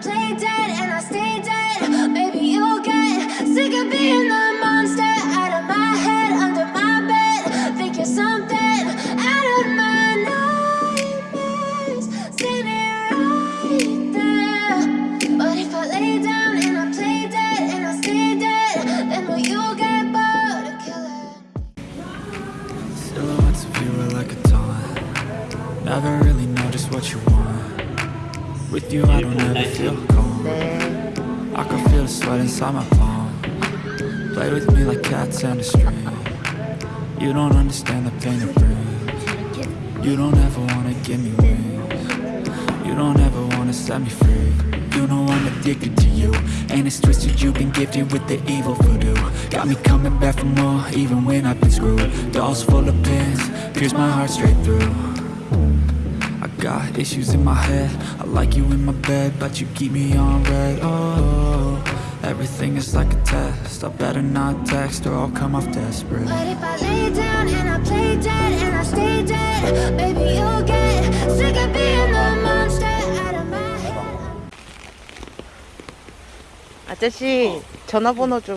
play dead and I stay dead. Maybe you'll get sick of being the monster Out of my head, under my bed. Think you're something out of my nightmares. Standing right there. But if I lay down and I play dead and I stay dead Then will you get bored of killing? Silhouettes of you are like a taunt. Never really know just what you want with you, I don't ever feel calm. I can feel the sweat inside my palm. Play with me like cats and a string. You don't understand the pain it brings. You don't ever wanna give me wings. You don't ever wanna set me free. You know I'm addicted to you. And it's twisted, you've been gifted with the evil voodoo. Got me coming back for more, even when I've been screwed. Dolls full of pins, pierce my heart straight through. I got issues in my head I like you in my bed But you keep me on red Oh, everything is like a test I better not text or I'll come off desperate But if I lay down and I play dead and I stay dead, baby, you'll get sick of being the monster out of my head. 아저씨 전화번호 좀